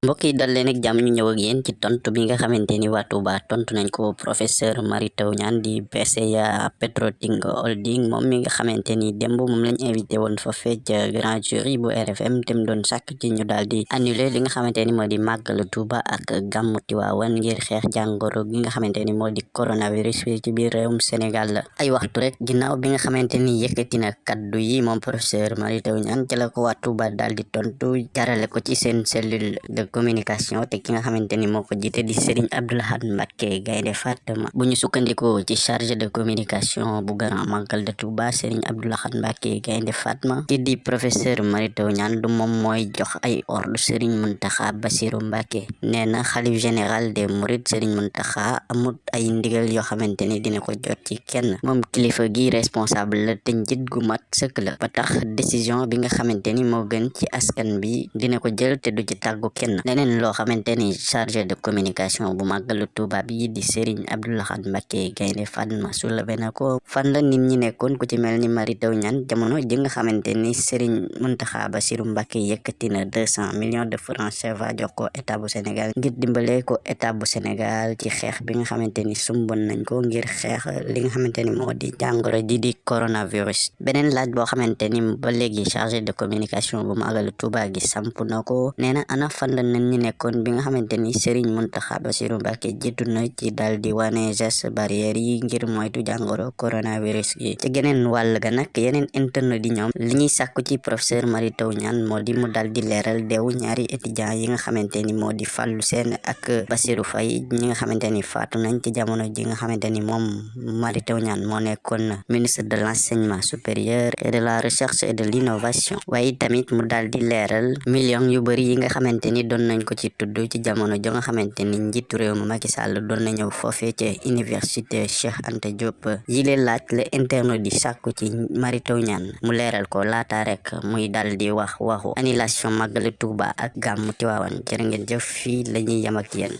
mbokk yi dal leen ak jàmm ñu ñëw ak yéen ci tontu bi nga xamante ni Touba tontu nañ ko professeur Mary Teuw di PCA Petroting Holding moom mi nga xamante ni démb moom lañ invité woon fa fecc grand jury bu RFM te mu doon sàkk ci ñu daal di annulé li nga xamante ni di màggalu Touba ak gàmmu Tiwaawan ngir xeex jàngoro gi nga xamante ni di coronavirus fi ci biir réewum Sénégal. La ay waxtu rek ginnaaw bi nga xamante ni yëkkati na kaddu yi moom professeur Mary Teuw ci la ko waa Touba daal di tontu jarale ko ci seen cellule communication te ki nga xamante ni moo ko jiite di Serigne Abdou Lahad Mbacké Gaynde Fatma. Bu ñu sukkandikoo ci chargé de communication bu Grand Magal de Touba Serigne Abdou Lahad Mbacké Gaynde Fatma. Ti di professeur Mary Teuw Niane du moom mooy jox ay ordre Serigne Mountakha Bassirou Mbacké nee na xalif général des Mourides Serigne Mountakha amut ay ndigal yoo xamante dina ko jot ci kenn moom kilifa gi responsable la te njit gu mat sëkk la ba tax bi nga gën ci askan bi dina ko jël te du ci kenn leneen loo xamante ni de communication bu màggalu Tuuba bi di Serigne Abdou Lahad Mbacké Gaynde Fatma soulevé na ko fan la nit ñi nekkoon ku ci mel ni Mary Teuw Niane jamono ji nga xamante ni Serigne Mountakha Bassirou Mbacké yëkkati na deux cent millions de francs CFA jox ko état bu Sénégal ngir dimbale ko état bu Sénégal ci xeex bi nga xamante sumbon nañ ko ngir xeex li nga xamante ni di jàngoro ji di coronavirus. Beneen laaj boo xamante ni ba léegi chargé de communication bu màggalu Tuuba gi samp na ko nee na ana fan la nit ñi nekkoon bi nga xamante ni Serigne Mountakha Bassirou Mbacké jiitu na ci dal di wane geste barrière yi ngir moytu jàngoro coronavirus gi. Ci geneen wàll ga nag yeneen internet di ñoom li ñuy sàkku ci professeur Mary Teuw Niane moo di mu dal di leeral deewu ñaari étudiants yi nga xamante ni moo di Fallou Sène ak Bassirou Faye ñi nga xamante ni faatu nañ ci jamono ji nga xamante ni moom Mary Teuw Niane moo nekkoon ministre de l'enseignement supérieur et de la recherche et de l'innovation. Waaye tamit mu dal di leeral millions yu bëri yi nga xamante ni nañ ko ci tudd ci jamono jo nga xamante ni réew mi Macky Sall doon na ñëw foofee ca université Cheikh Anta Diop. Laaj la internet di sàkku ci Mary Teuw mu leeral ko laata rek muy dal di wax waxu annulation màggalu Tuuba ak gàmmu Tiwaawan. Jërë ngeen jëf fii la ñuy yem ak yéen